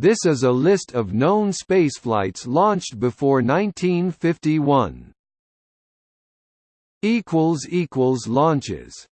This is a list of known spaceflights launched before 1951. Launches